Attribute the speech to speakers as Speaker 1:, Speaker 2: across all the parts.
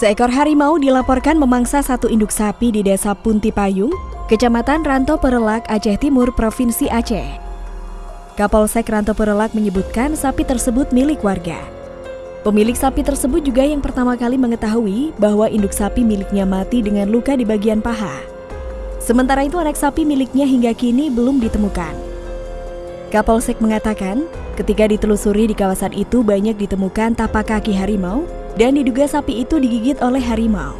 Speaker 1: Seekor harimau dilaporkan memangsa satu induk sapi di desa Puntipayung, Kecamatan Ranto Perelak, Aceh Timur, Provinsi Aceh. Kapolsek Ranto Perelak menyebutkan sapi tersebut milik warga. Pemilik sapi tersebut juga yang pertama kali mengetahui bahwa induk sapi miliknya mati dengan luka di bagian paha. Sementara itu anak sapi miliknya hingga kini belum ditemukan. Kapolsek mengatakan, ketika ditelusuri di kawasan itu banyak ditemukan tapak kaki harimau dan diduga sapi itu digigit oleh harimau.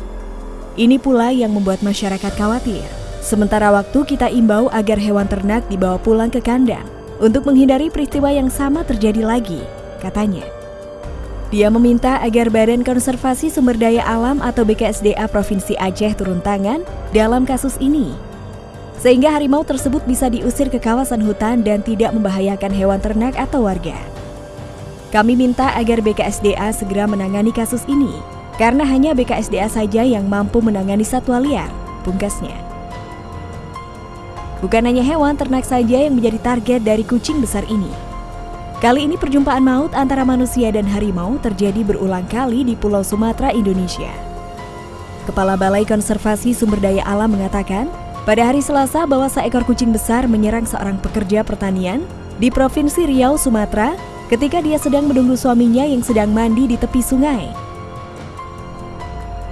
Speaker 1: Ini pula yang membuat masyarakat khawatir. Sementara waktu kita imbau agar hewan ternak dibawa pulang ke kandang untuk menghindari peristiwa yang sama terjadi lagi, katanya. Dia meminta agar Badan Konservasi Sumber Daya Alam atau BKSDA Provinsi Aceh turun tangan dalam kasus ini. Sehingga harimau tersebut bisa diusir ke kawasan hutan dan tidak membahayakan hewan ternak atau warga. Kami minta agar BKSDA segera menangani kasus ini, karena hanya BKSDA saja yang mampu menangani satwa liar, pungkasnya. Bukan hanya hewan ternak saja yang menjadi target dari kucing besar ini. Kali ini perjumpaan maut antara manusia dan harimau terjadi berulang kali di Pulau Sumatera, Indonesia. Kepala Balai Konservasi Sumber Daya Alam mengatakan, pada hari Selasa bahwa seekor kucing besar menyerang seorang pekerja pertanian di Provinsi Riau, Sumatera ketika dia sedang menunggu suaminya yang sedang mandi di tepi sungai.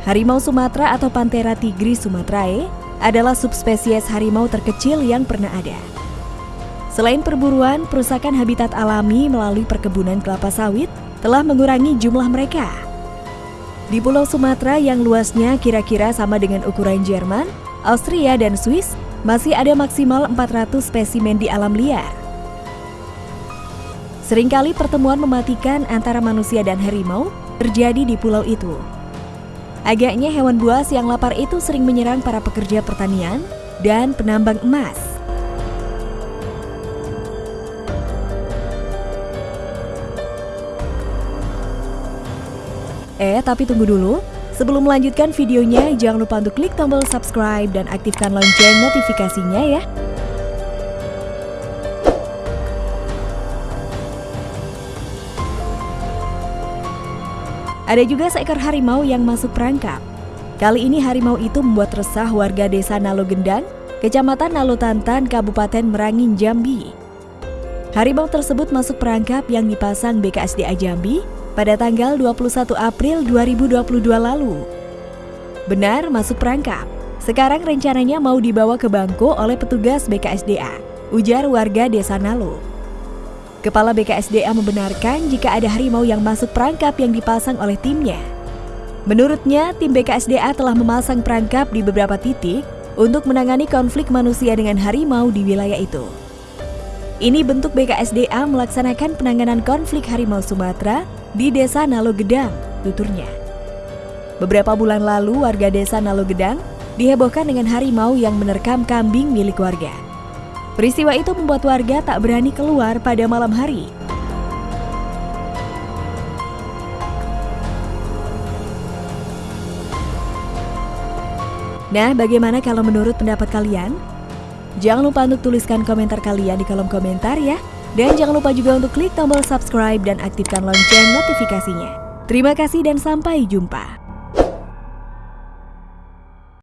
Speaker 1: Harimau Sumatera atau Panthera tigris sumatrae adalah subspesies harimau terkecil yang pernah ada. Selain perburuan, perusakan habitat alami melalui perkebunan kelapa sawit telah mengurangi jumlah mereka. Di Pulau Sumatera yang luasnya kira-kira sama dengan ukuran Jerman, Austria, dan Swiss, masih ada maksimal 400 spesimen di alam liar. Seringkali pertemuan mematikan antara manusia dan harimau terjadi di pulau itu. Agaknya hewan buas yang lapar itu sering menyerang para pekerja pertanian dan penambang emas. Eh, tapi tunggu dulu. Sebelum melanjutkan videonya, jangan lupa untuk klik tombol subscribe dan aktifkan lonceng notifikasinya ya. Ada juga seekor harimau yang masuk perangkap. Kali ini harimau itu membuat resah warga desa Nalo Gendang, Kecamatan Nalo Tantan, Kabupaten Merangin, Jambi. Harimau tersebut masuk perangkap yang dipasang BKSDA Jambi pada tanggal 21 April 2022 lalu. Benar masuk perangkap. Sekarang rencananya mau dibawa ke Bangko oleh petugas BKSDA, ujar warga desa Nalo. Kepala BKSDA membenarkan jika ada harimau yang masuk perangkap yang dipasang oleh timnya. Menurutnya, tim BKSDA telah memasang perangkap di beberapa titik untuk menangani konflik manusia dengan harimau di wilayah itu. Ini bentuk BKSDA melaksanakan penanganan konflik harimau Sumatera di Desa Nalo Gedang, tuturnya. Beberapa bulan lalu, warga Desa Nalo Gedang dihebohkan dengan harimau yang menerkam kambing milik warga. Peristiwa itu membuat warga tak berani keluar pada malam hari. Nah, bagaimana kalau menurut pendapat kalian? Jangan lupa untuk tuliskan komentar kalian di kolom komentar ya. Dan jangan lupa juga untuk klik tombol subscribe dan aktifkan lonceng notifikasinya. Terima kasih dan sampai jumpa.